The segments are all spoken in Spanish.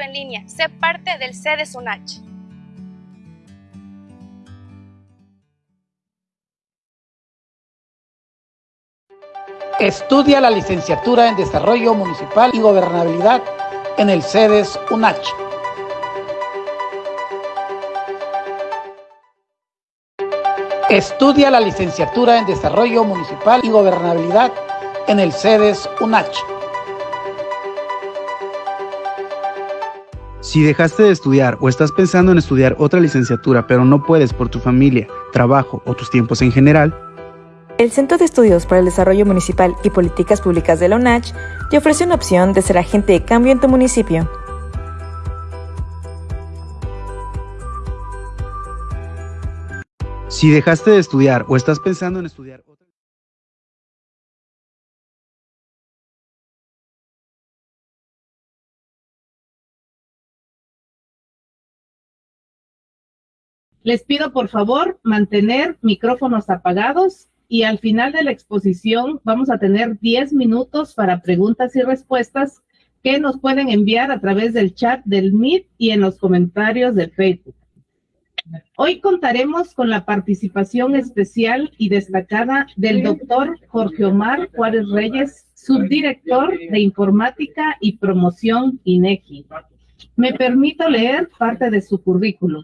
100% en línea. Sé parte del CEDES UNACH. Estudia la licenciatura en Desarrollo Municipal y Gobernabilidad en el CEDES UNACH. Estudia la licenciatura en Desarrollo Municipal y Gobernabilidad en el CEDES UNACH. Si dejaste de estudiar o estás pensando en estudiar otra licenciatura pero no puedes por tu familia, trabajo o tus tiempos en general, el Centro de Estudios para el Desarrollo Municipal y Políticas Públicas de la UNACH te ofrece una opción de ser agente de cambio en tu municipio. Si dejaste de estudiar o estás pensando en estudiar otra Les pido por favor mantener micrófonos apagados y al final de la exposición vamos a tener 10 minutos para preguntas y respuestas que nos pueden enviar a través del chat del Meet y en los comentarios de Facebook. Hoy contaremos con la participación especial y destacada del doctor Jorge Omar Juárez Reyes, subdirector de Informática y Promoción INEGI. Me permito leer parte de su currículum.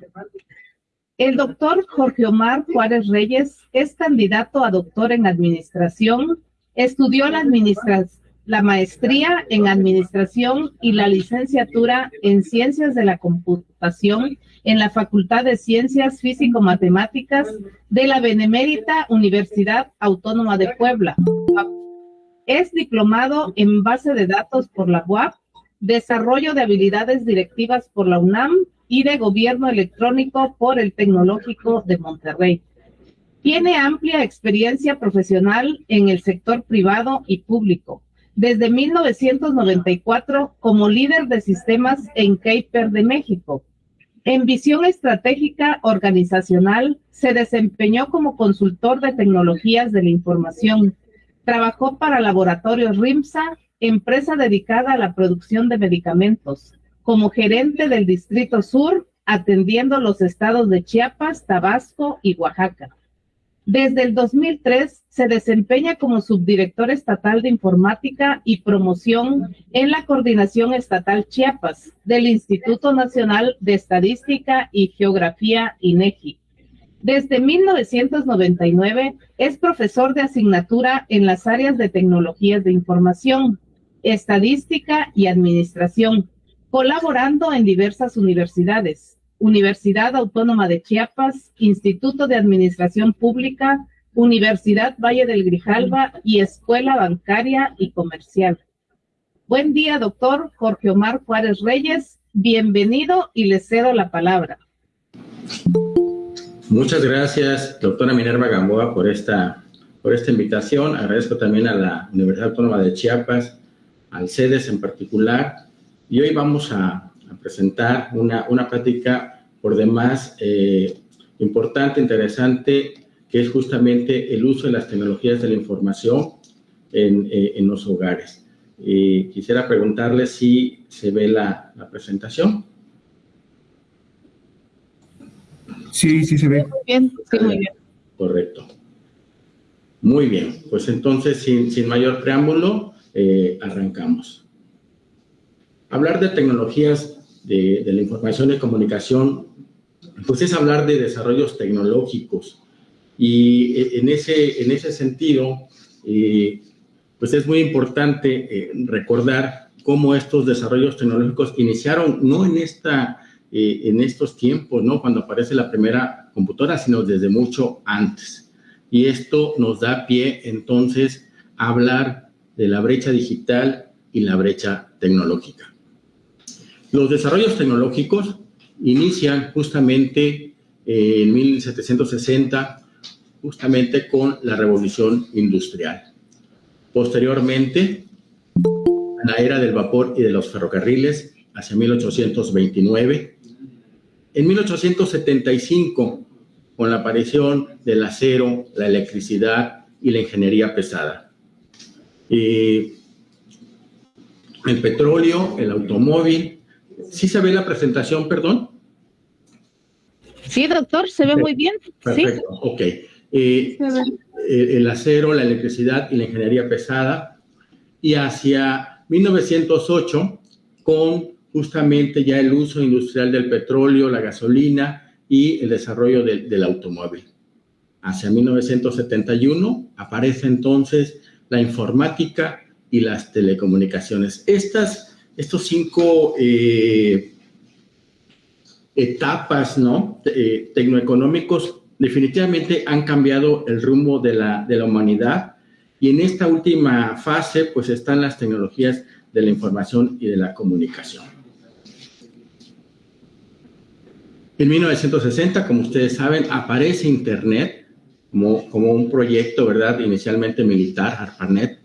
El doctor Jorge Omar Juárez Reyes es candidato a doctor en administración, estudió la, maestría en administración y la licenciatura en ciencias de la computación en la Facultad de Ciencias Físico-Matemáticas de la Benemérita Universidad Autónoma de Puebla. Es diplomado en base de datos por la UAP, desarrollo de habilidades directivas por la UNAM y de Gobierno Electrónico por el Tecnológico de Monterrey. Tiene amplia experiencia profesional en el sector privado y público. Desde 1994 como líder de sistemas en Keiper de México. En visión estratégica organizacional, se desempeñó como consultor de tecnologías de la información. Trabajó para Laboratorios RIMSA, empresa dedicada a la producción de medicamentos como gerente del Distrito Sur, atendiendo los estados de Chiapas, Tabasco y Oaxaca. Desde el 2003 se desempeña como subdirector estatal de informática y promoción en la Coordinación Estatal Chiapas del Instituto Nacional de Estadística y Geografía INEGI. Desde 1999 es profesor de asignatura en las áreas de tecnologías de información, estadística y administración, colaborando en diversas universidades, Universidad Autónoma de Chiapas, Instituto de Administración Pública, Universidad Valle del Grijalva y Escuela Bancaria y Comercial. Buen día, doctor Jorge Omar Juárez Reyes. Bienvenido y le cedo la palabra. Muchas gracias, doctora Minerva Gamboa, por esta, por esta invitación. Agradezco también a la Universidad Autónoma de Chiapas, al CEDES en particular, y hoy vamos a, presentar una, una, plática por demás eh, importante, interesante, que es justamente el uso de las tecnologías de la información en, eh, en los hogares. Y quisiera preguntarle si se ve la, la presentación. Sí, sí se ve. Muy bien, sí, muy bien. Correcto. Muy bien, pues entonces, sin, sin mayor preámbulo, eh, arrancamos. Hablar de tecnologías de, la información y comunicación, pues es hablar de desarrollos tecnológicos. Y eh, en ese, en ese sentido, eh, pues es muy importante eh, recordar cómo estos desarrollos tecnológicos iniciaron no en, esta, en estos tiempos, ¿no? cuando aparece la primera computadora, sino desde mucho antes. Y esto nos da pie entonces a hablar de la brecha digital y la brecha tecnológica. Los desarrollos tecnológicos inician justamente eh, en 1760, justamente con la revolución industrial. Posteriormente, la era del vapor y de los ferrocarriles, hacia 1829. En 1875, con la aparición del acero, la electricidad y la ingeniería pesada. Eh, el petróleo, el automóvil ¿Sí se ve la presentación, perdón? Sí, doctor, se ve muy bien. Perfecto, ok. Eh, el acero, la electricidad y la ingeniería pesada. Y hacia 1908, con justamente ya el uso industrial del petróleo, la gasolina y el desarrollo del automóvil. Hacia 1971 aparece entonces la informática y las telecomunicaciones. Estas, estos cinco eh, etapas ¿no? Eh, tecnoeconómicos definitivamente han cambiado el rumbo de la, de la humanidad y en esta última fase pues están las tecnologías de la información y de la comunicación. En 1960, como ustedes saben, aparece Internet como, como un proyecto, ¿verdad? Inicialmente militar, ARPANET,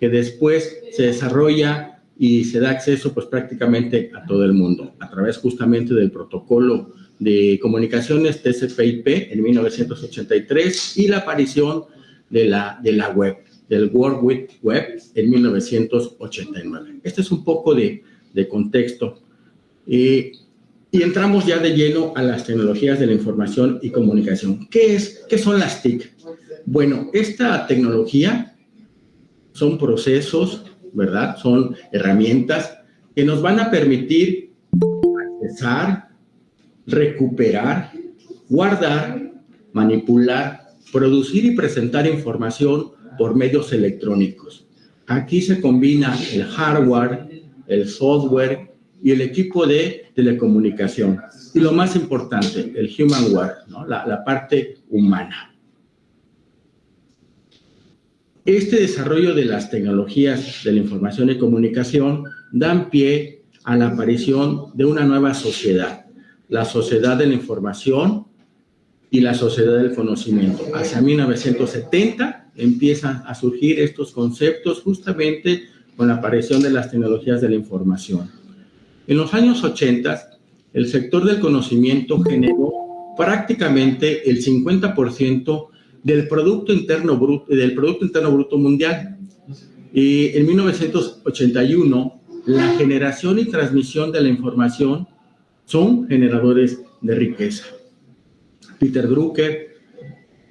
que después se desarrolla y se da acceso pues prácticamente a todo el mundo a través justamente del protocolo de comunicaciones TCP/IP en 1983 y la aparición de la, de la web, del World Wide Web en 1989. Este es un poco de, de contexto. y entramos ya de lleno a las tecnologías de la información y comunicación. ¿Qué, es, qué son las TIC? Bueno, esta tecnología son procesos, ¿verdad? Son herramientas que nos van a permitir accesar, recuperar, guardar, manipular, producir y presentar información por medios electrónicos. Aquí se combina el hardware, el software y el equipo de telecomunicación. Y lo más importante, el humanware, ¿no? la, la parte humana. Este desarrollo de las tecnologías de la información y comunicación dan pie a la aparición de una nueva sociedad, la sociedad de la información y la sociedad del conocimiento. Hacia 1970 empiezan a surgir estos conceptos justamente con la aparición de las tecnologías de la información. En los años 80, el sector del conocimiento generó prácticamente el 50% del Producto Interno Bruto, del Producto Interno Bruto Mundial. Y en 1981, la generación y transmisión de la información son generadores de riqueza. Peter Drucker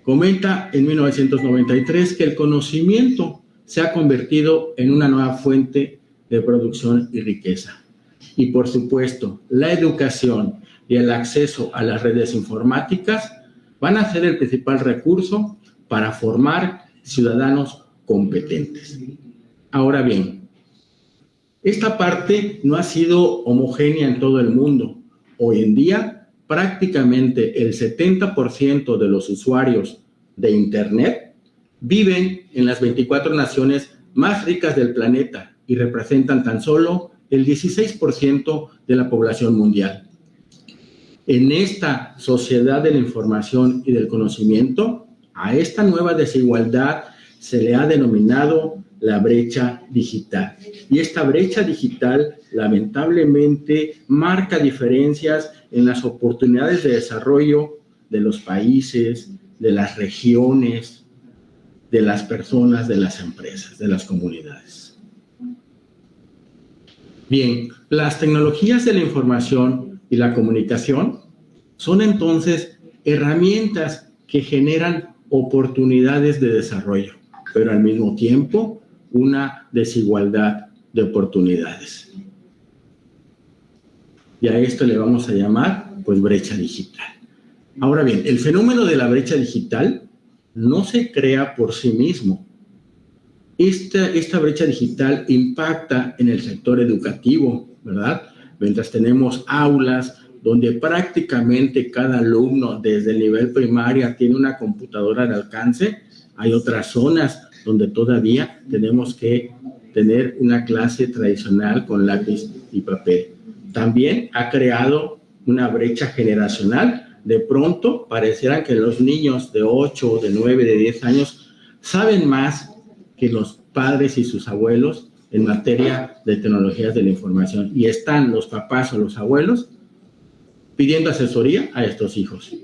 comenta en 1993 que el conocimiento se ha convertido en una nueva fuente de producción y riqueza. Y por supuesto, la educación y el acceso a las redes informáticas van a ser el principal recurso para formar ciudadanos competentes. Ahora bien, esta parte no ha sido homogénea en todo el mundo. Hoy en día, prácticamente el 70% de los usuarios de Internet viven en las 24 naciones más ricas del planeta y representan tan solo el 16% de la población mundial. En esta sociedad de la información y del conocimiento, a esta nueva desigualdad se le ha denominado la brecha digital. Y esta brecha digital lamentablemente marca diferencias en las oportunidades de desarrollo de los países, de las regiones, de las personas, de las empresas, de las comunidades. Bien, las tecnologías de la información y la comunicación son entonces herramientas que generan oportunidades de desarrollo, pero al mismo tiempo una desigualdad de oportunidades. Y a esto le vamos a llamar, pues, brecha digital. Ahora bien, el fenómeno de la brecha digital no se crea por sí mismo, esta, esta brecha digital impacta en el sector educativo, ¿verdad? Mientras tenemos aulas donde prácticamente cada alumno desde el nivel primaria tiene una computadora de alcance, hay otras zonas donde todavía tenemos que tener una clase tradicional con lápiz y papel. También ha creado una brecha generacional. De pronto parecieran que los niños de 8, de 9, de 10 años saben más que los padres y sus abuelos en materia de tecnologías de la información. Y están los papás o los abuelos pidiendo asesoría a estos hijos.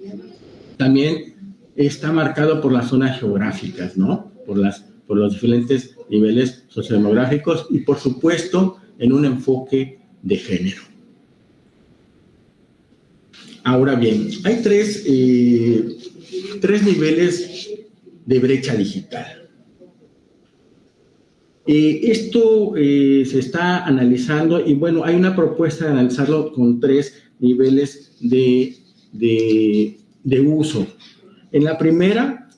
También está marcado por las zonas geográficas, ¿no? Por, las, por los diferentes niveles sociodemográficos y, por supuesto, en un enfoque de género. Ahora bien, hay tres, eh, tres niveles de brecha digital. Eh, esto eh, se está analizando y bueno, hay una propuesta de analizarlo con tres niveles de, de, de uso. En la primera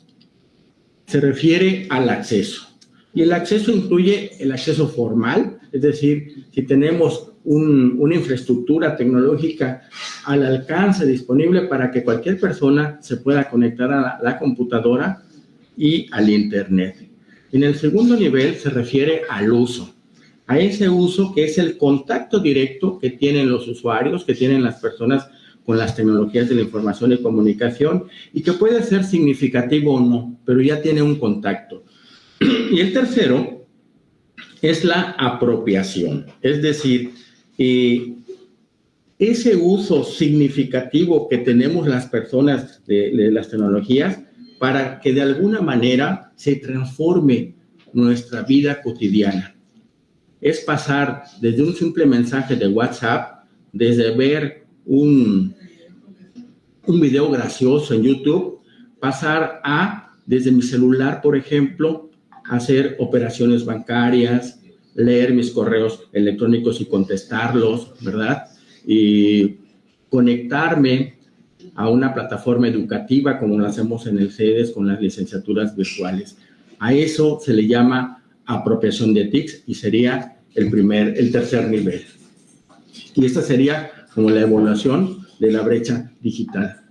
se refiere al acceso. Y el acceso incluye el acceso formal, es decir, si tenemos una infraestructura tecnológica al alcance disponible para que cualquier persona se pueda conectar a la, computadora y al Internet. En el segundo nivel se refiere al uso, a ese uso que es el contacto directo que tienen los usuarios, que tienen las personas con las tecnologías de la información y comunicación y que puede ser significativo o no, pero ya tiene un contacto. Y el tercero es la apropiación, es decir, eh, ese uso significativo que tenemos las personas de, las tecnologías para que de alguna manera se transforme nuestra vida cotidiana. Es pasar desde un simple mensaje de WhatsApp, desde ver un, un video gracioso en YouTube, pasar a, desde mi celular, por ejemplo, hacer operaciones bancarias, leer mis correos electrónicos y contestarlos, ¿verdad? Y conectarme a una plataforma educativa como lo hacemos en el CEDES con las licenciaturas virtuales. A eso se le llama apropiación de TICs y sería el primer, el tercer nivel. Y esta sería como la evaluación de la brecha digital.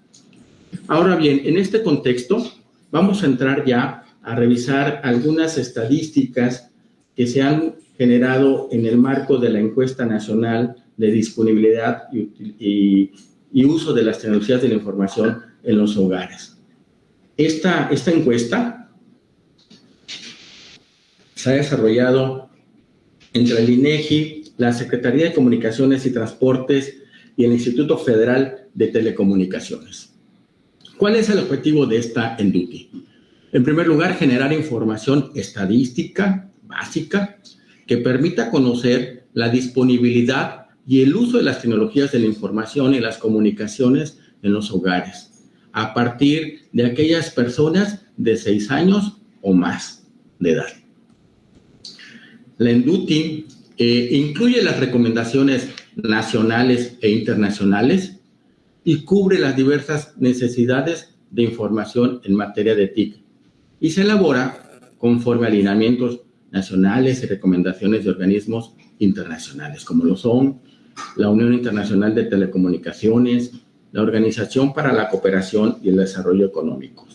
Ahora bien, en este contexto vamos a entrar ya a revisar algunas estadísticas que se han generado en el marco de la encuesta nacional de disponibilidad y, uso de las tecnologías de la información en los hogares. Esta, esta encuesta se ha desarrollado entre el INEGI, la Secretaría de Comunicaciones y Transportes y el Instituto Federal de Telecomunicaciones. ¿Cuál es el objetivo de esta ENDUTI? En primer lugar, generar información estadística básica que permita conocer la disponibilidad y el uso de las tecnologías de la información y las comunicaciones en los hogares, a partir de aquellas personas de 6 años o más de edad. La ENDUTI eh, incluye las recomendaciones nacionales e internacionales y cubre las diversas necesidades de información en materia de TIC y se elabora conforme a alineamientos nacionales y recomendaciones de organismos internacionales, como lo son la Unión Internacional de Telecomunicaciones, la Organización para la Cooperación y el Desarrollo Económico.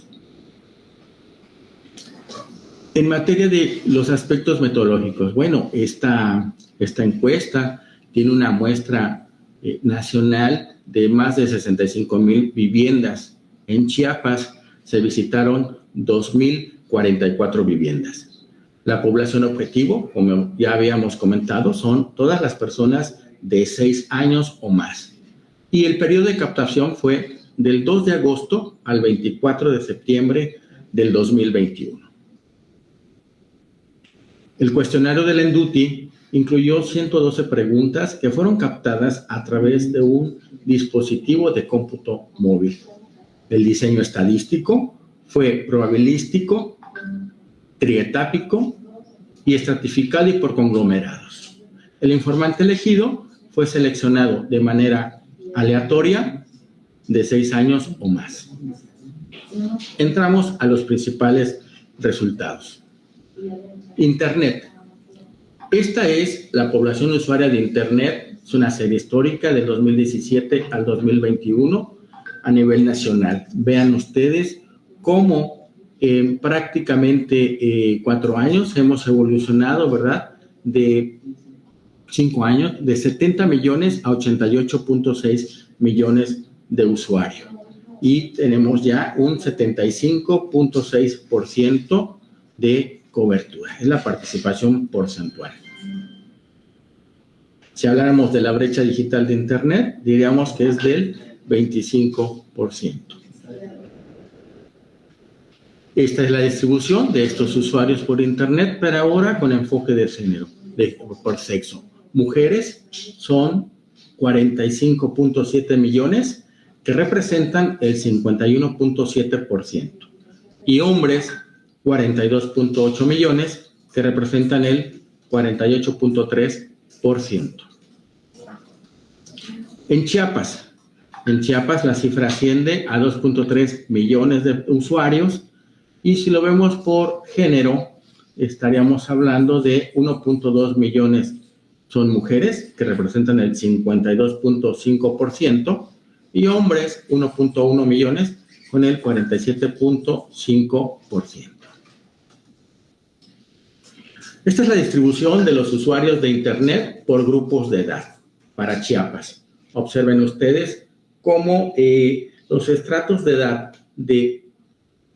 En materia de los aspectos metodológicos, bueno, esta, esta encuesta tiene una muestra eh, nacional de más de 65 mil viviendas. En Chiapas se visitaron 2.044 viviendas. La población objetivo, como ya habíamos comentado, son todas las personas de 6 años o más. Y el periodo de captación fue del 2 de agosto al 24 de septiembre del 2021. El cuestionario del Enduti incluyó 112 preguntas que fueron captadas a través de un dispositivo de cómputo móvil. El diseño estadístico fue probabilístico trietápico y estratificado y por conglomerados. El informante elegido fue seleccionado de manera aleatoria de seis años o más. Entramos a los principales resultados. Internet. Esta es la población usuaria de Internet. Es una serie histórica del 2017 al 2021 a nivel nacional. Vean ustedes cómo en prácticamente eh, cuatro años hemos evolucionado, ¿verdad? De cinco años, de 70 millones a 88.6 millones de usuarios. Y tenemos ya un 75.6% de cobertura. Es la participación porcentual. Si habláramos de la brecha digital de Internet, diríamos que es del 25%. Esta es la distribución de estos usuarios por Internet, pero ahora con enfoque de género, por sexo. Mujeres son 45.7 millones, que representan el 51.7%, y hombres 42.8 millones, que representan el 48.3%. En Chiapas, en Chiapas la cifra asciende a 2.3 millones de usuarios y si lo vemos por género, estaríamos hablando de 1.2 millones son mujeres, que representan el 52.5%, y hombres, 1.1 millones, con el 47.5%. Esta es la distribución de los usuarios de Internet por grupos de edad para Chiapas. Observen ustedes cómo eh, los estratos de edad de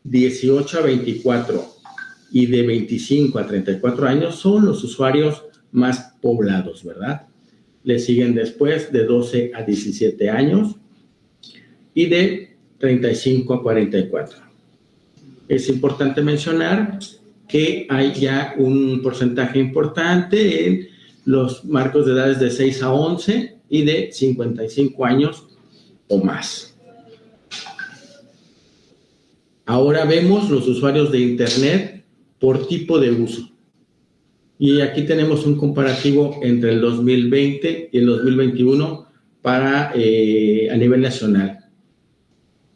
18 a 24 y de 25 a 34 años son los usuarios más poblados, ¿verdad? Le siguen después de 12 a 17 años y de 35 a 44. Es importante mencionar que hay ya un porcentaje importante en los marcos de edades de 6 a 11 y de 55 años o más. Ahora vemos los usuarios de Internet por tipo de uso. Y aquí tenemos un comparativo entre el 2020 y el 2021 para, eh, a nivel nacional.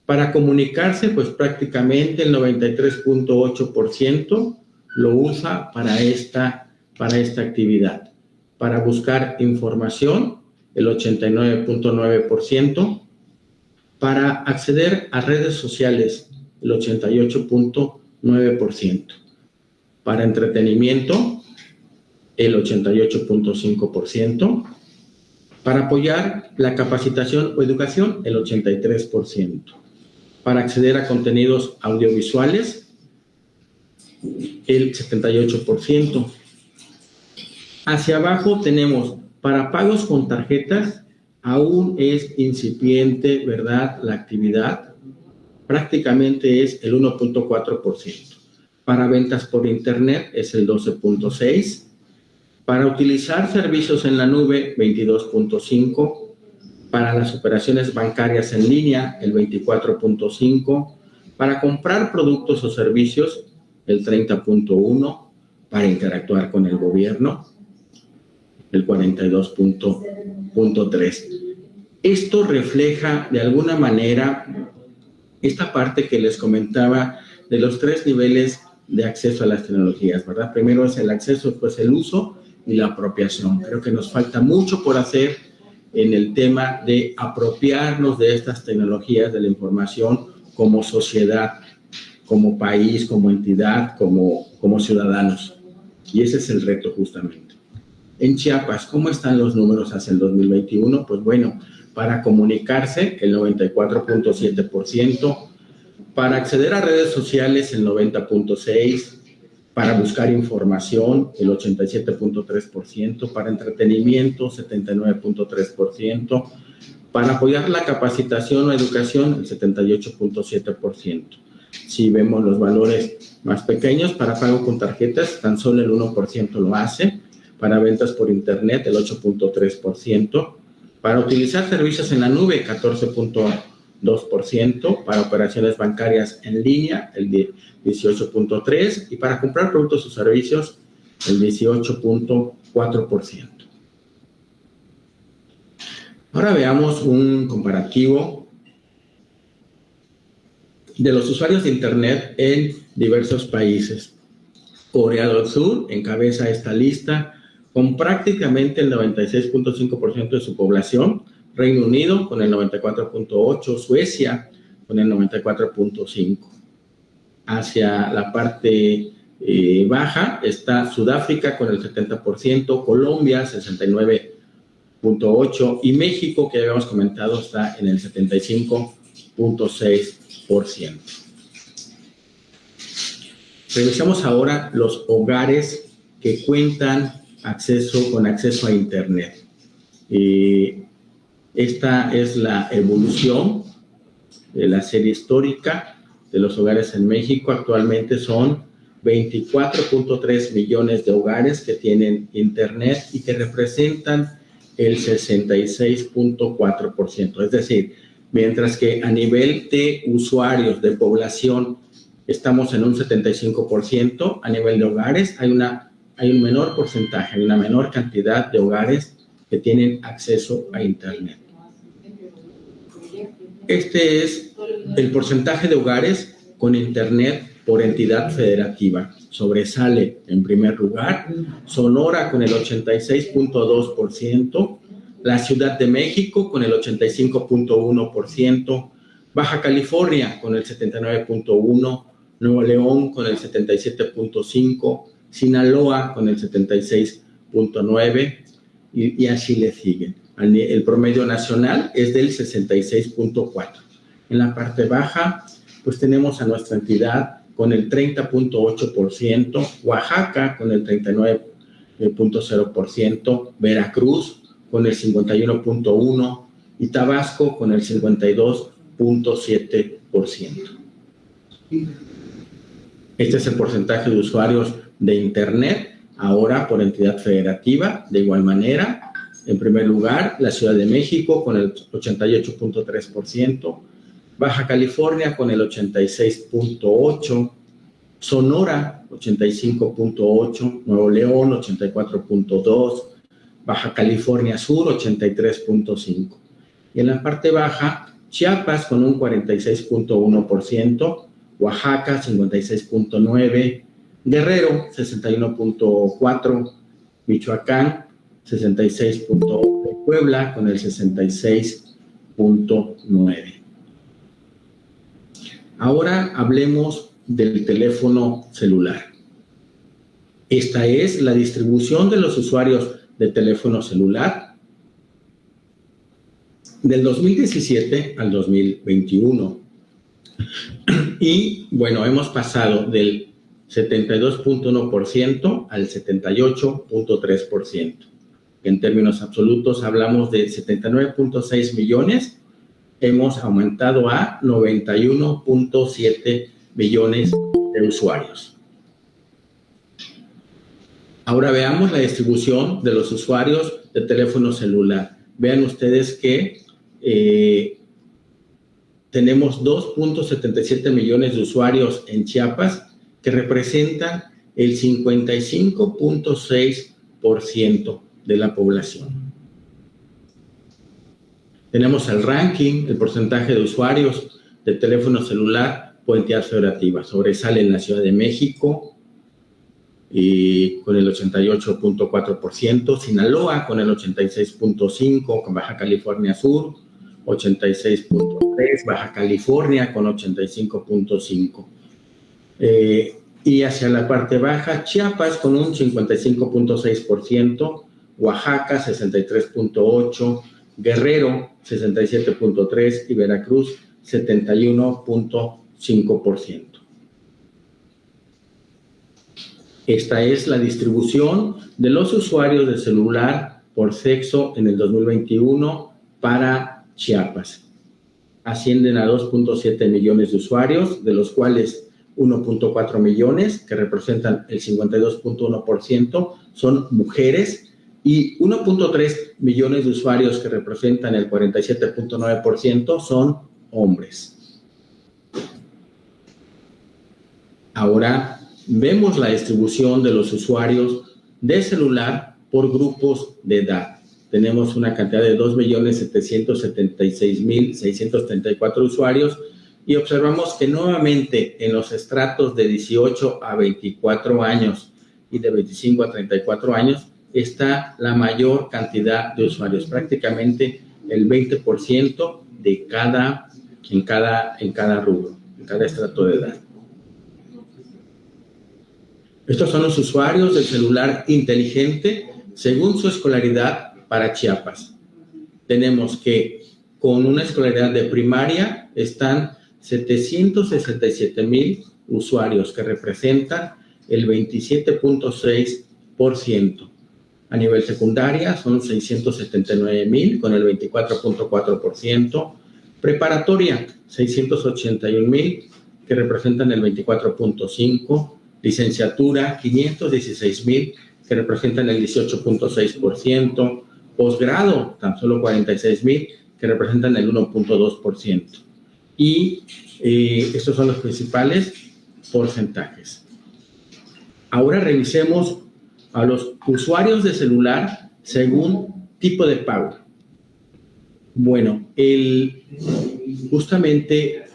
Para comunicarse, pues prácticamente el 93.8% lo usa para esta, para esta actividad. Para buscar información, el 89.9%. Para acceder a redes sociales, el 88.9%. Para entretenimiento, el 88.5%. Para apoyar la capacitación o educación, el 83%. Para acceder a contenidos audiovisuales, el 78%. Hacia abajo tenemos para pagos con tarjetas, aún es incipiente, ¿verdad? La actividad prácticamente es el 1.4%. Para ventas por internet es el 12.6%. Para utilizar servicios en la nube, 22.5%. Para las operaciones bancarias en línea, el 24.5%. Para comprar productos o servicios, el 30.1 para interactuar con el gobierno, el 42.3. Esto refleja de alguna manera esta parte que les comentaba de los tres niveles de acceso a las tecnologías, ¿verdad? Primero es el acceso, después el uso y la apropiación. Creo que nos falta mucho por hacer en el tema de apropiarnos de estas tecnologías de la información como sociedad como país, como entidad, como, como ciudadanos. Y ese es el reto justamente. En Chiapas, ¿cómo están los números hacia el 2021? Pues bueno, para comunicarse, el 94.7%, para acceder a redes sociales, el 90.6%, para buscar información, el 87.3%, para entretenimiento, 79.3%, para apoyar la capacitación o educación, el 78.7%. Si vemos los valores más pequeños, para pago con tarjetas, tan solo el 1% lo hace. Para ventas por internet, el 8.3%. Para utilizar servicios en la nube, 14.2%. Para operaciones bancarias en línea, el 18.3%. Y para comprar productos o servicios, el 18.4%. Ahora veamos un comparativo de los usuarios de Internet en diversos países. Corea del Sur encabeza esta lista con prácticamente el 96.5% de su población, Reino Unido con el 94.8%, Suecia con el 94.5%. Hacia la parte eh, baja está Sudáfrica con el 70%, Colombia 69.8% y México, que habíamos comentado, está en el 75.6%. Revisamos ahora los hogares que cuentan acceso, con acceso a Internet. Esta es la evolución de la serie histórica de los hogares en México. Actualmente son 24.3 millones de hogares que tienen Internet y que representan el 66.4%. Es decir, mientras que a nivel de usuarios, de población, estamos en un 75%, a nivel de hogares hay, una, hay un menor porcentaje, hay una menor cantidad de hogares que tienen acceso a Internet. Este es el porcentaje de hogares con Internet por entidad federativa. Sobresale en primer lugar Sonora con el 86.2%, la Ciudad de México con el 85.1%, Baja California con el 79.1%, Nuevo León con el 77.5%, Sinaloa con el 76.9% y, y así le siguen. El promedio nacional es del 66.4%. En la parte baja, pues tenemos a nuestra entidad con el 30.8%, Oaxaca con el 39.0%, Veracruz con el 51.1% y Tabasco con el 52.7%. Este es el porcentaje de usuarios de Internet, ahora por entidad federativa, de igual manera. En primer lugar, la Ciudad de México con el 88.3%, Baja California con el 86.8%, Sonora 85.8%, Nuevo León 84.2%, Baja California Sur 83.5%. Y en la parte baja, Chiapas con un 46.1%, Oaxaca 56.9%, Guerrero 61.4%, Michoacán 66.8%, Puebla con el 66.9%. Ahora hablemos del teléfono celular. Esta es la distribución de los usuarios de teléfono celular del 2017 al 2021. Y bueno, hemos pasado del 72.1% al 78.3%. En términos absolutos hablamos de 79.6 millones hemos aumentado a 91.7 millones de usuarios. Ahora veamos la distribución de los usuarios de teléfono celular. Vean ustedes que eh, tenemos 2.77 millones de usuarios en Chiapas que representan el 55.6% de la población. Tenemos el ranking, el porcentaje de usuarios de teléfono celular por entidad federativa. Sobresale en la Ciudad de México con el 88.4%, Sinaloa con el 86.5%, con Baja California Sur 86.3%, Baja California con 85.5%. Eh, y hacia la parte baja, Chiapas con un 55.6%, Oaxaca 63.8%, Guerrero 67.3% y Veracruz 71.5%. Esta es la distribución de los usuarios de celular por sexo en el 2021 para Chiapas. Ascienden a 2.7 millones de usuarios, de los cuales 1.4 millones, que representan el 52.1%, son mujeres y 1.3 millones de usuarios que representan el 47.9% son hombres. Ahora vemos la distribución de los usuarios de celular por grupos de edad. Tenemos una cantidad de 2.776.634 usuarios y observamos que nuevamente en los estratos de 18 a 24 años y de 25 a 34 años está la mayor cantidad de usuarios, prácticamente el 20% de cada, en, cada, en cada rubro, en cada estrato de edad. Estos son los usuarios del celular inteligente según su escolaridad para Chiapas. Tenemos que con una escolaridad de primaria están 767 mil usuarios que representan el 27.6%. A nivel secundaria son 679 mil con el 24.4%. Preparatoria, 681 mil que representan el 24.5%. Licenciatura, 516 mil que representan el 18.6%. Posgrado, tan solo 46 mil que representan el 1.2%. Y eh, estos son los principales porcentajes. Ahora revisemos a los usuarios de celular según tipo de pago. Bueno, el, justamente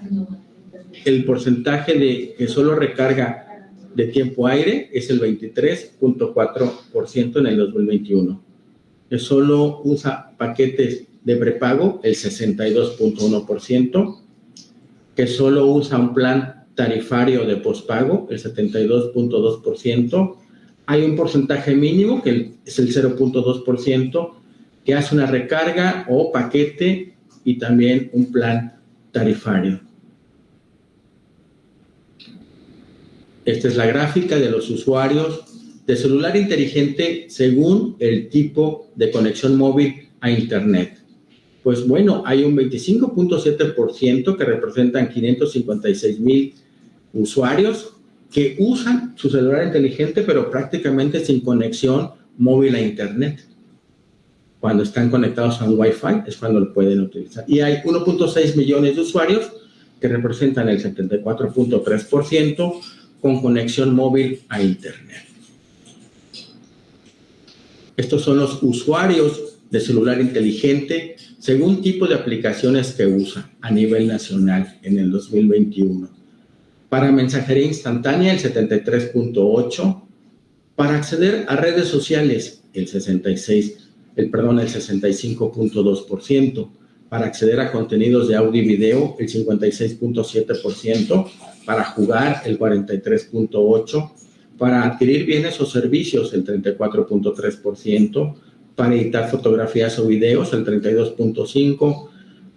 el porcentaje de que solo recarga de tiempo aire es el 23.4% en el 2021. Que solo usa paquetes de prepago el 62.1%, que solo usa un plan tarifario de pospago el 72.2%, hay un porcentaje mínimo que es el 0.2% que hace una recarga o paquete y también un plan tarifario. Esta es la gráfica de los usuarios de celular inteligente según el tipo de conexión móvil a Internet. Pues bueno, hay un 25.7% que representan 556 mil usuarios que usan su celular inteligente, pero prácticamente sin conexión móvil a Internet. Cuando están conectados a un Wi-Fi es cuando lo pueden utilizar. Y hay 1.6 millones de usuarios que representan el 74.3% con conexión móvil a Internet. Estos son los usuarios de celular inteligente según tipo de aplicaciones que usa a nivel nacional en el 2021. Para mensajería instantánea, el 73.8. Para acceder a redes sociales, el 66, el perdón, el 65.2%. Para acceder a contenidos de audio y video, el 56.7%. Para jugar, el 43.8%. Para adquirir bienes o servicios, el 34.3% para editar fotografías o videos, el 32.5%,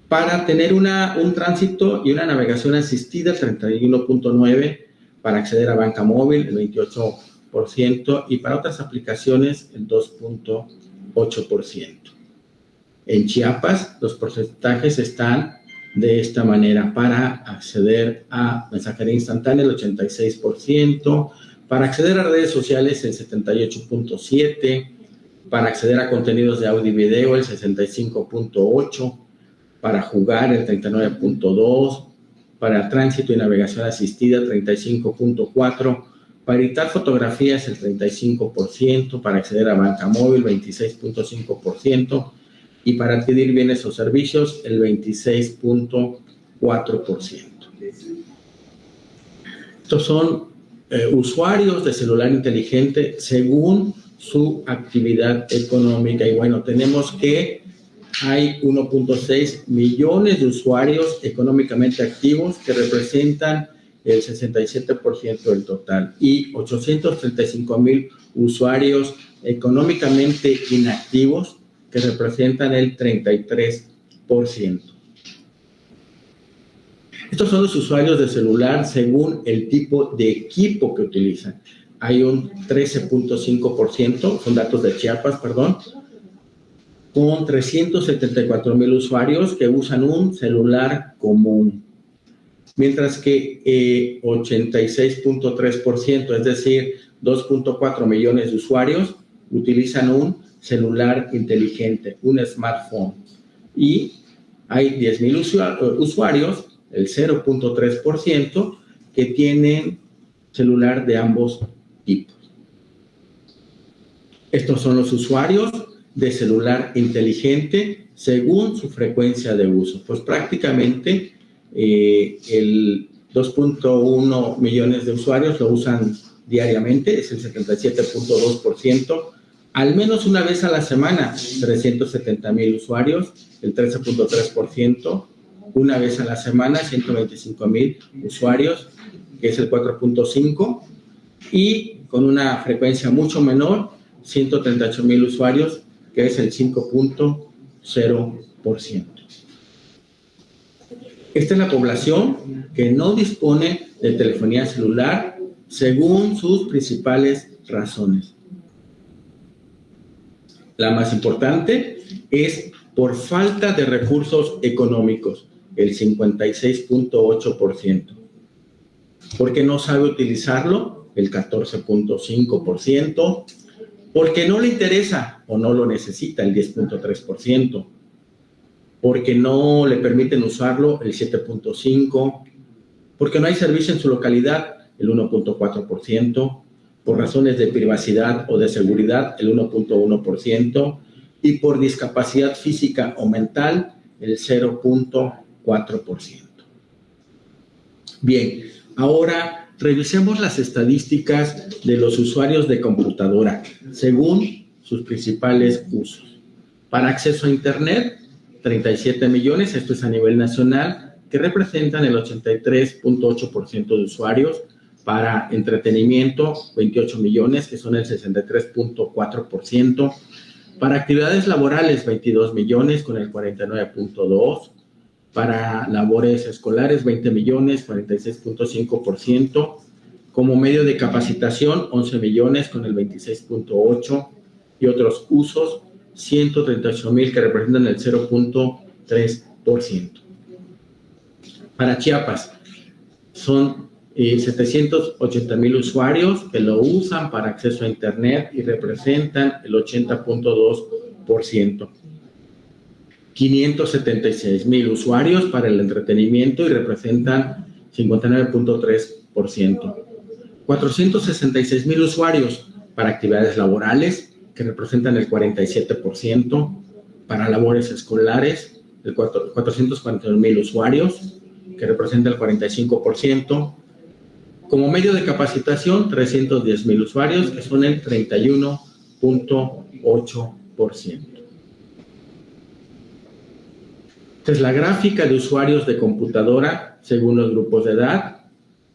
para tener una, un tránsito y una navegación asistida, el 31.9%, para acceder a banca móvil, el 28%, y para otras aplicaciones, el 2.8%. En Chiapas, los porcentajes están de esta manera. Para acceder a mensajería instantánea, el 86%. Para acceder a redes sociales, el 78.7%. Para acceder a contenidos de audio y video, el 65.8%. Para jugar, el 39.2%. Para tránsito y navegación asistida, 35.4%. Para editar fotografías, el 35%. Para acceder a banca móvil, 26.5%. Y para adquirir bienes o servicios, el 26.4%. Estos son eh, usuarios de celular inteligente según su actividad económica. Y bueno, tenemos que hay 1.6 millones de usuarios económicamente activos que representan el 67% del total y 835 mil usuarios económicamente inactivos que representan el 33%. Estos son los usuarios de celular según el tipo de equipo que utilizan hay un 13.5%, son datos de Chiapas, perdón, con 374 mil usuarios que usan un celular común. Mientras que 86.3%, eh, es decir, 2.4 millones de usuarios, utilizan un celular inteligente, un smartphone. Y hay 10 mil usuarios, el 0.3%, que tienen celular de ambos tipos. Estos son los usuarios de celular inteligente según su frecuencia de uso. Pues prácticamente eh, el 2.1 millones de usuarios lo usan diariamente, es el 77.2%, al menos una vez a la semana, 370 mil usuarios, el 13.3%, una vez a la semana, 125 mil usuarios, que es el 4.5%, y con una frecuencia mucho menor, 138 mil usuarios, que es el 5.0%. Esta es la población que no dispone de telefonía celular según sus principales razones. La más importante es por falta de recursos económicos, el 56.8%. Porque no sabe utilizarlo, el 14.5%, porque no le interesa o no lo necesita el 10.3%, porque no le permiten usarlo el 7.5%, porque no hay servicio en su localidad el 1.4%, por razones de privacidad o de seguridad el 1.1% y por discapacidad física o mental el 0.4%. Bien, ahora revisemos las estadísticas de los usuarios de computadora según sus principales usos. Para acceso a Internet, 37 millones, esto es a nivel nacional, que representan el 83.8% de usuarios. Para entretenimiento, 28 millones, que son el 63.4%. Para actividades laborales, 22 millones, con el 49.2%. Para labores escolares, 20 millones, 46.5%. Como medio de capacitación, 11 millones, con el 26.8%. Y otros usos, 138 mil, que representan el 0.3%. Para Chiapas, son 780 mil usuarios que lo usan para acceso a Internet y representan el 80.2%. 576 mil usuarios para el entretenimiento y representan 59.3%. 466 mil usuarios para actividades laborales, que representan el 47%. Para labores escolares, el 441 mil usuarios, que representa el 45%. Como medio de capacitación, 310 mil usuarios, que son el 31.8%. Esta es la gráfica de usuarios de computadora según los grupos de edad.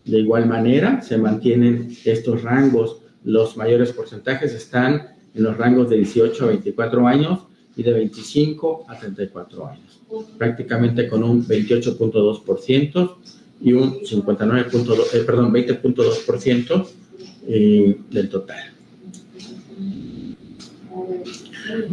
De igual manera, se mantienen estos rangos. Los mayores porcentajes están en los rangos de 18 a 24 años y de 25 a 34 años, prácticamente con un 28.2% y un 59.2, eh, perdón, 20.2% eh, del total.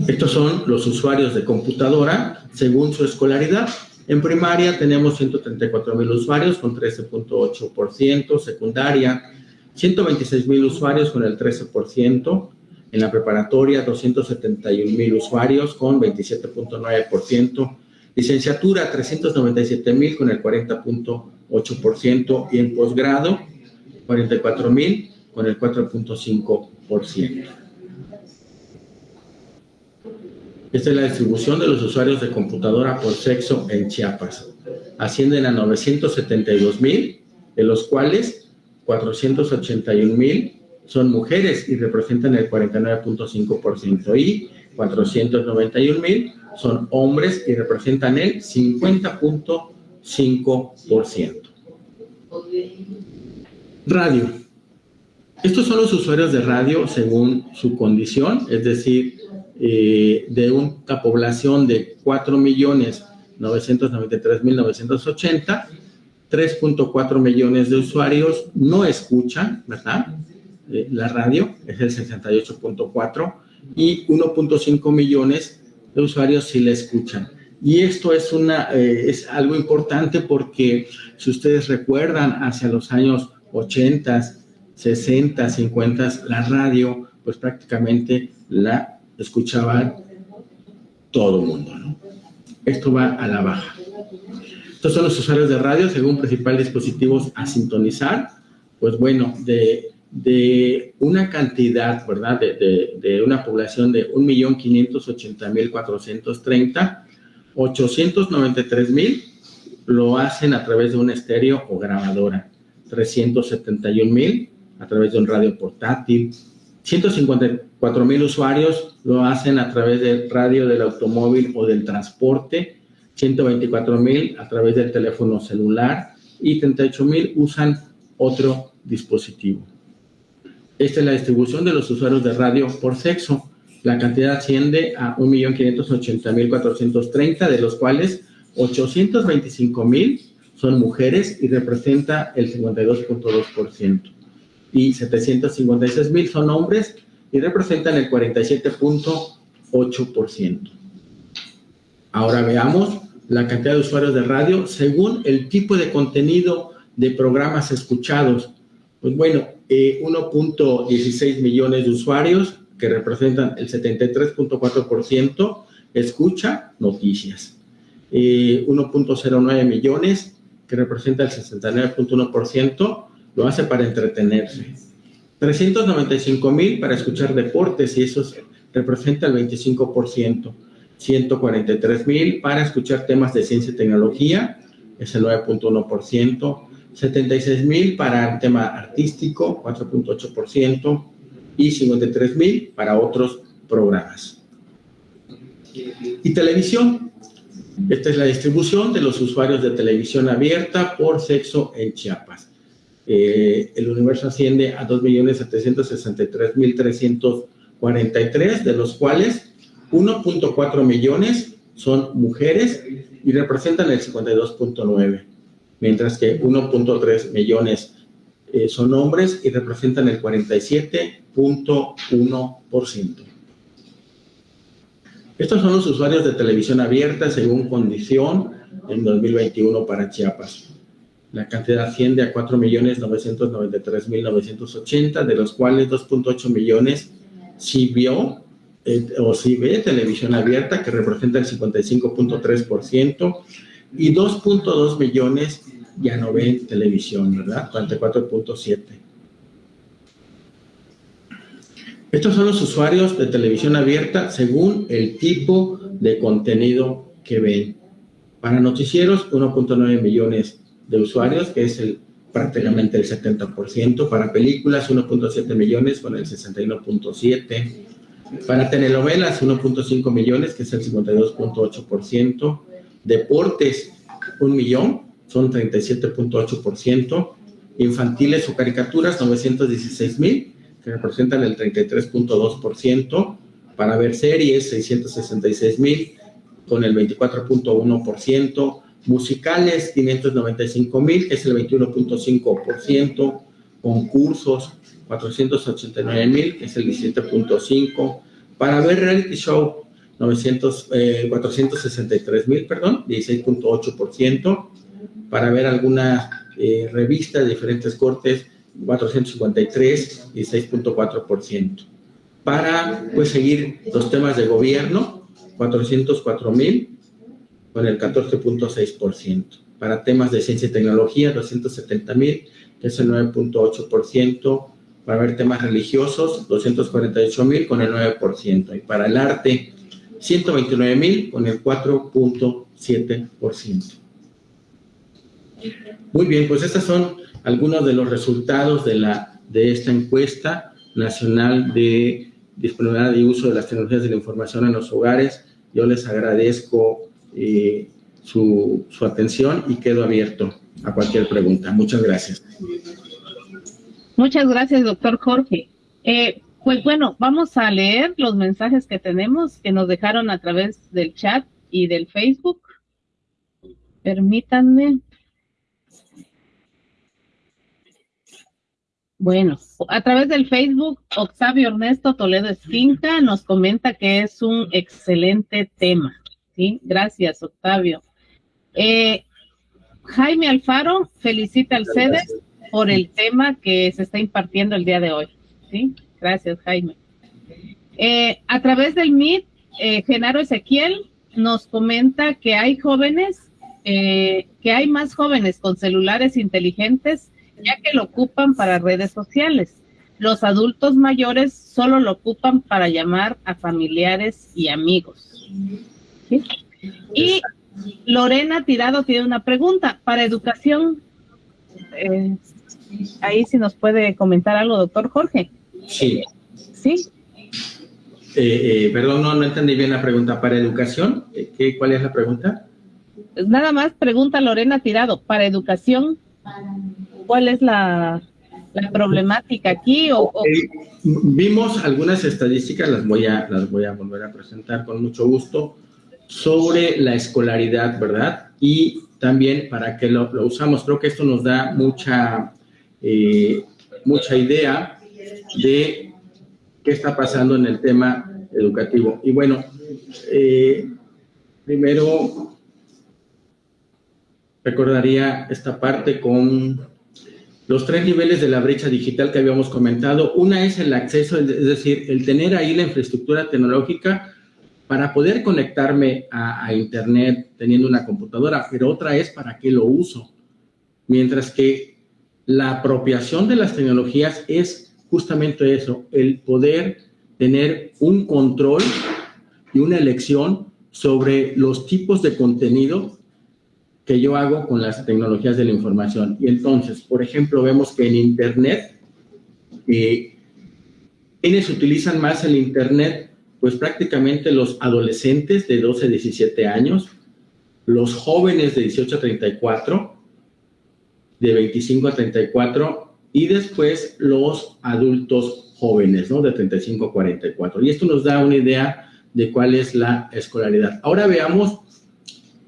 Estos son los usuarios de computadora según su escolaridad. En primaria tenemos 134 mil usuarios con 13.8%, secundaria 126 mil usuarios con el 13%, en la preparatoria 271 mil usuarios con 27.9%, licenciatura 397 mil con el 40.8% y en posgrado 44 mil con el 4.5%. Esta es la distribución de los usuarios de computadora por sexo en Chiapas. Ascienden a 972 mil, de los cuales 481 mil son mujeres y representan el 49.5% y 491 mil son hombres y representan el 50.5%. Radio. Estos son los usuarios de radio según su condición, es decir, eh, de una población de 4.993.980, 3.4 millones de usuarios no escuchan, ¿verdad? Eh, la radio, es el 68.4, y 1.5 millones de usuarios sí la escuchan. Y esto es, una, eh, es algo importante porque si ustedes recuerdan hacia los años 80, 60, 50, la radio, pues prácticamente la escuchaba todo el mundo, ¿no? Esto va a la baja. Estos son los usuarios de radio según principal dispositivos a sintonizar. Pues bueno, de de una cantidad, ¿verdad? De, de, una población de 1.580.430, 893.000 lo hacen a través de un estéreo o grabadora, 371.000 a través de un radio portátil, 154.000 usuarios lo hacen a través del radio del automóvil o del transporte, 124.000 a través del teléfono celular y 38.000 usan otro dispositivo. Esta es la distribución de los usuarios de radio por sexo. La cantidad asciende a 1.580.430, de los cuales 825.000 son mujeres y representa el 52.2%. Y 756.000 son hombres y representan el 47.8%. Ahora veamos la cantidad de usuarios de radio según el tipo de contenido de programas escuchados. Pues bueno, 1.16 eh, millones de usuarios, que representan el 73.4%, escucha noticias. 1.09 millones, que representa el 69.1%, lo hace para entretenerse. 395 mil para escuchar deportes y eso representa el 25%. 143 mil para escuchar temas de ciencia y tecnología, es el 9.1%. 76 mil para el tema artístico, 4.8%. Y 53 mil para otros programas. Y televisión. Esta es la distribución de los usuarios de televisión abierta por sexo en Chiapas. Eh, el universo asciende a 2.763.343, de los cuales 1.4 millones son mujeres y representan el 52.9, mientras que 1.3 millones eh, son hombres y representan el 47.1%. Estos son los usuarios de televisión abierta según condición en 2021 para Chiapas. La cantidad asciende a 4.993.980, de los cuales 2.8 millones sí vio eh, o sí ve televisión abierta, que representa el 55.3%, y 2.2 millones ya no ven televisión, ¿verdad? 44.7. Estos son los usuarios de televisión abierta según el tipo de contenido que ven. Para noticieros, 1.9 millones de usuarios, que es el, prácticamente el 70%. Para películas, 1.7 millones con el 61.7%. Para telenovelas, 1.5 millones, que es el 52.8%. Deportes, 1 millón, son 37.8%. Infantiles o caricaturas, 916 mil, que representan el 33.2%. Para ver series, 666 mil, con el 24.1%. Musicales, 595 mil, que es el 21.5%. Concursos, 489 mil, que es el 17.5%. Para ver reality show, 900, 463 eh, mil, perdón, 16.8%. Para ver alguna eh, revista de diferentes cortes, 453, 16.4%. Para pues, seguir los temas de gobierno, 404 mil, con el 14.6%. Para temas de ciencia y tecnología, 270 mil, que es el 9.8%. Para ver temas religiosos, 248 mil con el 9%. Y para el arte, 129 mil con el 4.7%. Muy bien, pues estos son algunos de los resultados de, la, de esta encuesta nacional de disponibilidad y uso de las tecnologías de la información en los hogares. Yo les agradezco eh, su, su atención y quedo abierto a cualquier pregunta. Muchas gracias. Muchas gracias, doctor Jorge. Eh, pues bueno, vamos a leer los mensajes que tenemos que nos dejaron a través del chat y del Facebook. Permítanme. Bueno, a través del Facebook, Octavio Ernesto Toledo Esquinca nos comenta que es un excelente tema. ¿Sí? Gracias, Octavio. Eh, Jaime Alfaro felicita al CEDES por el tema que se está impartiendo el día de hoy. ¿sí? Gracias, Jaime. Eh, a través del MIT, eh, Genaro Ezequiel nos comenta que hay jóvenes, eh, que hay más jóvenes con celulares inteligentes ya que lo ocupan para redes sociales. Los adultos mayores solo lo ocupan para llamar a familiares y amigos. Y Lorena Tirado tiene una pregunta. Para educación, eh, ahí sí nos puede comentar algo, doctor Jorge. Sí. Sí. Eh, eh, perdón, no, no entendí bien la pregunta. ¿Para educación? ¿Qué, ¿Cuál es la pregunta? Nada más pregunta Lorena Tirado. ¿Para educación? ¿Cuál es la, problemática aquí? O, Vimos algunas estadísticas, las voy, a, las voy a volver a presentar con mucho gusto, sobre la escolaridad, ¿verdad? Y también para que lo, lo usamos. Creo que esto nos da mucha, eh, mucha idea de qué está pasando en el tema educativo. Y bueno, eh, primero recordaría esta parte con los tres niveles de la brecha digital que habíamos comentado. Una es el acceso, es decir, el tener ahí la infraestructura tecnológica para poder conectarme a, Internet teniendo una computadora, pero otra es para qué lo uso. Mientras que la apropiación de las tecnologías es justamente eso, el poder tener un control y una elección sobre los tipos de contenido que yo hago con las tecnologías de la información. Y entonces, por ejemplo, vemos que en Internet, eh, ¿quiénes utilizan más el Internet? Pues prácticamente los adolescentes de 12 a 17 años, los jóvenes de 18 a 34, de 25 a 34, y después los adultos jóvenes, ¿no? De 35 a 44. Y esto nos da una idea de cuál es la escolaridad. Ahora veamos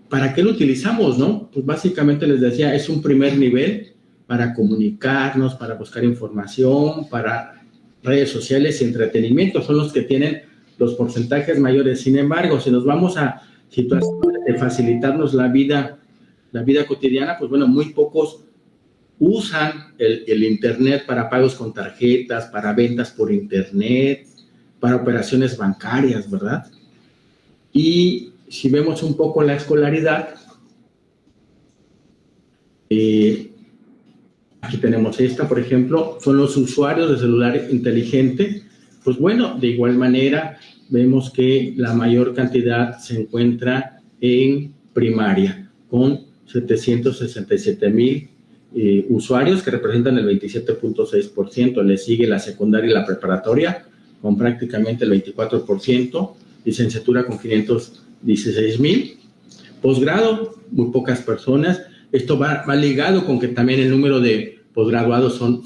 ¿para qué lo utilizamos, no? Pues básicamente les decía, es un primer nivel para comunicarnos, para buscar información, para redes sociales y entretenimiento, son los que tienen los porcentajes mayores. Sin embargo, si nos vamos a situaciones de facilitarnos la vida, la vida cotidiana, pues bueno, muy pocos usan el, el Internet para pagos con tarjetas, para ventas por Internet, para operaciones bancarias, ¿verdad? Y si vemos un poco la escolaridad, eh, aquí tenemos esta, por ejemplo, son los usuarios de celular inteligente. Pues bueno, de igual manera, vemos que la mayor cantidad se encuentra en primaria, con 767 mil eh, usuarios que representan el 27.6%. Le sigue la secundaria y la preparatoria con prácticamente el 24%, licenciatura con 500 16 mil. Posgrado, muy pocas personas. Esto va, ligado con que también el número de posgraduados son,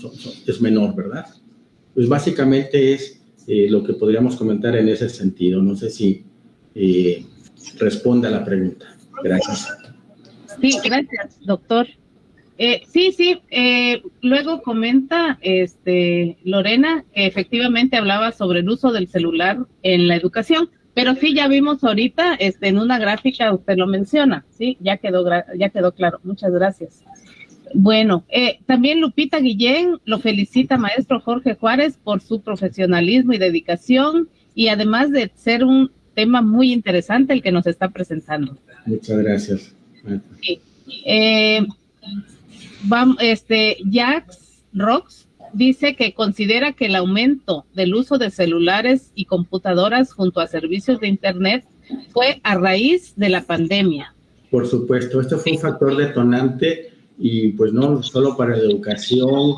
es menor, ¿verdad? Pues básicamente es eh, lo que podríamos comentar en ese sentido. No sé si eh, responde a la pregunta. Gracias. Sí, gracias, doctor. Eh, sí, sí, luego comenta este, Lorena que efectivamente hablaba sobre el uso del celular en la educación. Pero sí, ya vimos ahorita, este, en una gráfica usted lo menciona, sí, ya quedó, ya quedó claro. Muchas gracias. Bueno, eh, también Lupita Guillén lo felicita maestro Jorge Juárez por su profesionalismo y dedicación y además de ser un tema muy interesante el que nos está presentando. Muchas gracias. Sí. Eh, vamos, este, Jax Rox dice que considera que el aumento del uso de celulares y computadoras junto a servicios de Internet fue a raíz de la pandemia. Por supuesto, esto fue un factor detonante y pues no solo para la educación,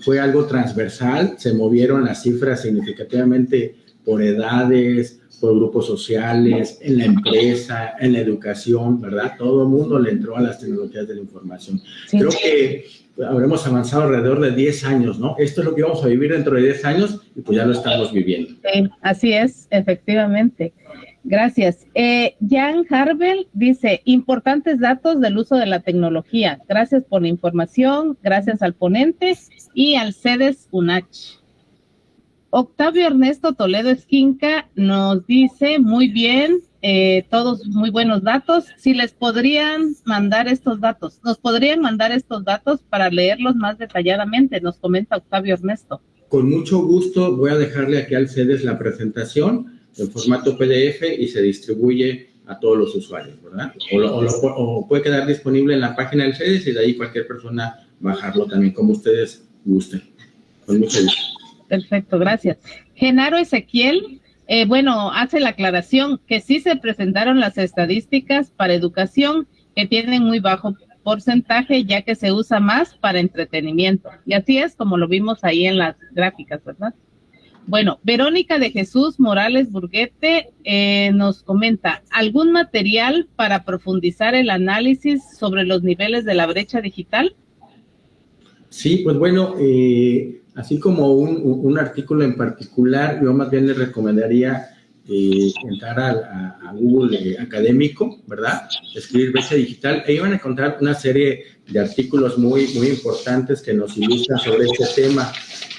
fue algo transversal, se movieron las cifras significativamente por edades, por grupos sociales, en la empresa, en la educación, ¿verdad? Todo el mundo le entró a las tecnologías de la información. Creo que habremos avanzado alrededor de 10 años, ¿no? Esto es lo que vamos a vivir dentro de 10 años y pues ya lo estamos viviendo. Sí, así es, efectivamente. Gracias. Eh, Jan Harvel dice, importantes datos del uso de la tecnología. Gracias por la información, gracias al ponente y al CEDES UNACH. Octavio Ernesto Toledo Esquinca nos dice, muy bien, eh, todos muy buenos datos. Si les podrían mandar estos datos, nos podrían mandar estos datos para leerlos más detalladamente, nos comenta Octavio Ernesto. Con mucho gusto voy a dejarle aquí al CEDES la presentación en formato PDF y se distribuye a todos los usuarios, ¿verdad? O, puede quedar disponible en la página del CEDES y de ahí cualquier persona bajarlo también, como ustedes gusten. Con mucho gusto. Perfecto, gracias. Genaro Ezequiel eh, bueno, hace la aclaración que sí se presentaron las estadísticas para educación que tienen muy bajo porcentaje ya que se usa más para entretenimiento. Y así es como lo vimos ahí en las gráficas, ¿verdad? Bueno, Verónica de Jesús Morales Burguete eh, nos comenta, ¿algún material para profundizar el análisis sobre los niveles de la brecha digital? Sí, pues bueno, eh, así como un, artículo en particular, yo más bien le recomendaría eh, entrar a, Google eh, académico, ¿verdad? Escribir brecha digital, e iban a encontrar una serie de artículos muy, muy importantes que nos ilustran sobre este tema.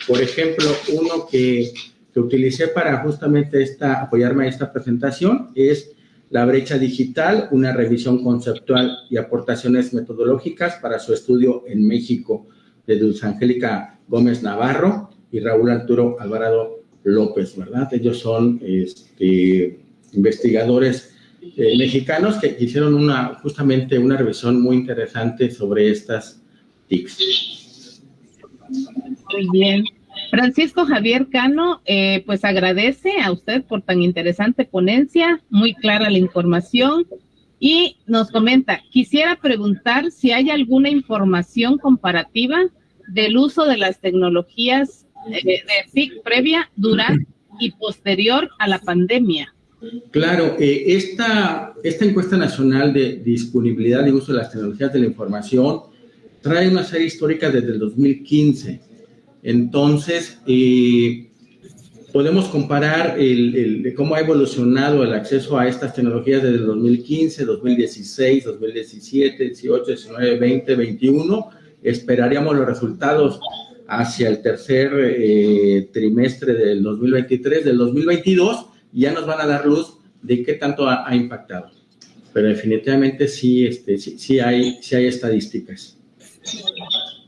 Por ejemplo, uno que, que utilicé para justamente esta, apoyarme a esta presentación es La brecha digital, una revisión conceptual y aportaciones metodológicas para su estudio en México de Dulce Angélica Gómez Navarro y Raúl Arturo Alvarado López, ¿verdad? Ellos son este, investigadores eh, mexicanos que hicieron una, justamente una revisión muy interesante sobre estas TICs. Muy bien. Francisco Javier Cano, eh, pues agradece a usted por tan interesante ponencia, muy clara la información y nos comenta, quisiera preguntar si hay alguna información comparativa del uso de las tecnologías eh, de PIC previa, durante y posterior a la pandemia. Claro, eh, esta, esta encuesta nacional de disponibilidad y uso de las tecnologías de la información trae una serie histórica desde el 2015. Entonces, eh, podemos comparar cómo ha evolucionado el acceso a estas tecnologías desde el 2015, 2016, 2017, 18, 19, 20, 21. Esperaríamos los resultados hacia el tercer eh, trimestre del 2023, del 2022, ya nos van a dar luz de qué tanto ha, impactado. Pero definitivamente sí, este, sí, hay, sí hay estadísticas.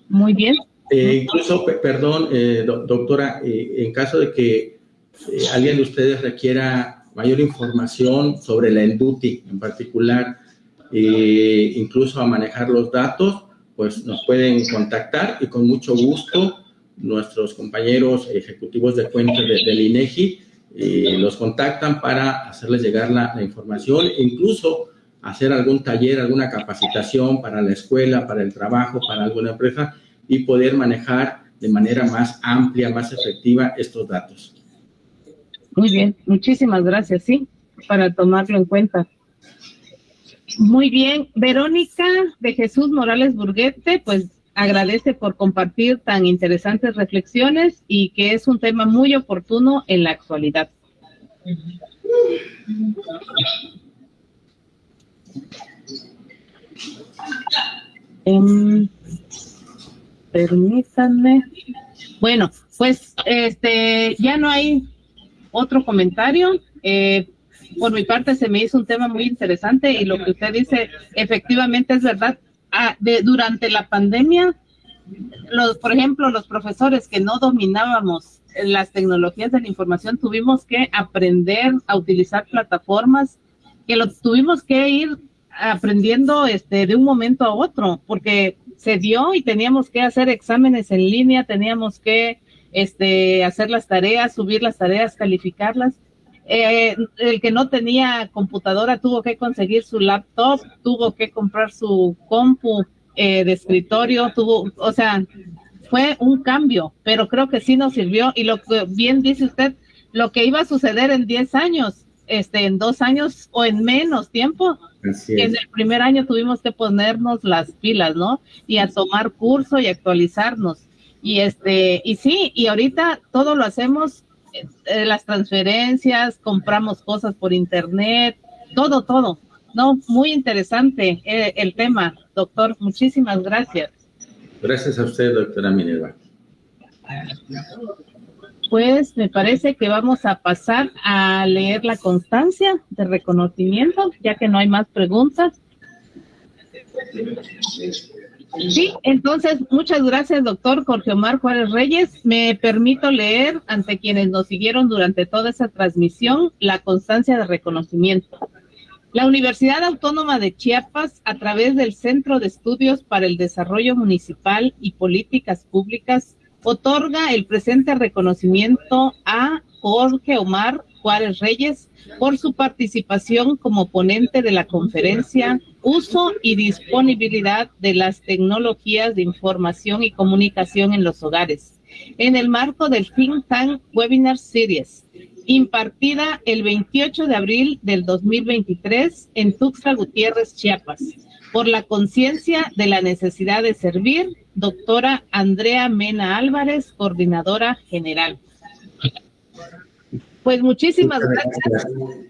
Muy bien. Eh, incluso, perdón, eh, doctora, en caso de que alguien de ustedes requiera mayor información sobre la ENDUTI en particular, incluso a manejar los datos, pues nos pueden contactar y con mucho gusto nuestros compañeros ejecutivos de cuenta del INEGI eh, los contactan para hacerles llegar la, información e incluso hacer algún taller, alguna capacitación para la escuela, para el trabajo, para alguna empresa y poder manejar de manera más amplia, más efectiva estos datos. Muy bien, muchísimas gracias, sí, para tomarlo en cuenta. Muy bien, Verónica de Jesús Morales Burguete, pues agradece por compartir tan interesantes reflexiones y que es un tema muy oportuno en la actualidad. Um, permítanme. Bueno, pues este ya no hay otro comentario. Eh, por mi parte se me hizo un tema muy interesante y lo que usted dice efectivamente es verdad. Ah, durante la pandemia, los, por ejemplo, los profesores que no dominábamos las tecnologías de la información tuvimos que aprender a utilizar plataformas que lo tuvimos que ir aprendiendo este de un momento a otro porque se dio y teníamos que hacer exámenes en línea, teníamos que este hacer las tareas, subir las tareas, calificarlas. Eh, el que no tenía computadora tuvo que conseguir su laptop, tuvo que comprar su compu eh, de escritorio, tuvo, o sea, fue un cambio, pero creo que sí nos sirvió. Y lo que bien dice usted, lo que iba a suceder en 10 años, este, en dos años o en menos tiempo, en el primer año tuvimos que ponernos las pilas, ¿no? Y a tomar curso y actualizarnos. Y este, y sí, y ahorita todo lo hacemos eh, las transferencias, compramos cosas por internet, todo, todo. No, muy interesante eh, el tema, doctor. Muchísimas gracias. Gracias a usted, doctora Minerva. Pues me parece que vamos a pasar a leer la constancia de reconocimiento, ya que no hay más preguntas. Sí, entonces, muchas gracias, doctor Jorge Omar Juárez Reyes. Me permito leer ante quienes nos siguieron durante toda esa transmisión la constancia de reconocimiento. La Universidad Autónoma de Chiapas, a través del Centro de Estudios para el Desarrollo Municipal y Políticas Públicas, otorga el presente reconocimiento a Jorge Omar Juárez Reyes por su participación como ponente de la conferencia Uso y disponibilidad de las tecnologías de información y comunicación en los hogares, en el marco del Think Tank Webinar Series, impartida el 28 de abril del 2023 en Tuxtla Gutiérrez, Chiapas, por la conciencia de la necesidad de servir, doctora Andrea Mena Álvarez, coordinadora general. Pues muchísimas gracias.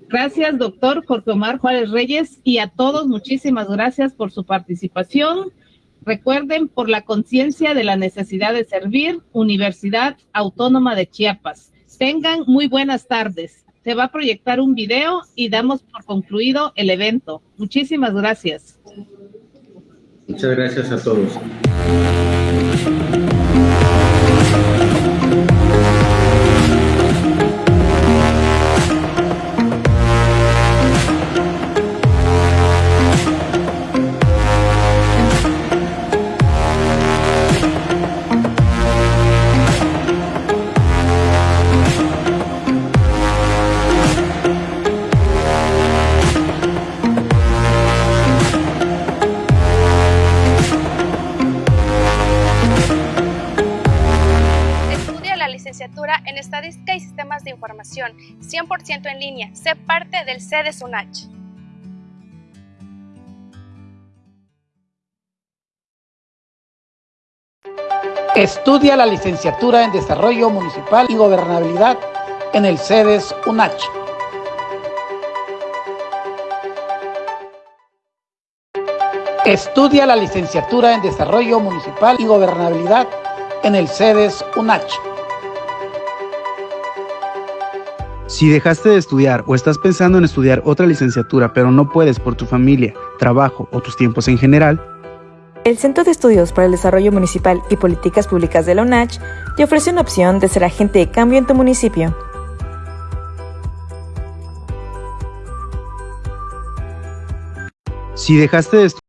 Gracias, doctor Jorge Omar Juárez Reyes, y a todos muchísimas gracias por su participación. Recuerden, por la conciencia de la necesidad de servir, Universidad Autónoma de Chiapas. Tengan muy buenas tardes. Se va a proyectar un video y damos por concluido el evento. Muchísimas gracias. Muchas gracias a todos. Información, 100% en línea. Sé parte del CEDES UNACH. Estudia la licenciatura en Desarrollo Municipal y Gobernabilidad en el CEDES UNACH. Estudia la licenciatura en Desarrollo Municipal y Gobernabilidad en el CEDES UNACH. Si dejaste de estudiar o estás pensando en estudiar otra licenciatura pero no puedes por tu familia, trabajo o tus tiempos en general, el Centro de Estudios para el Desarrollo Municipal y Políticas Públicas de la UNACH te ofrece una opción de ser agente de cambio en tu municipio. si dejaste de estudiar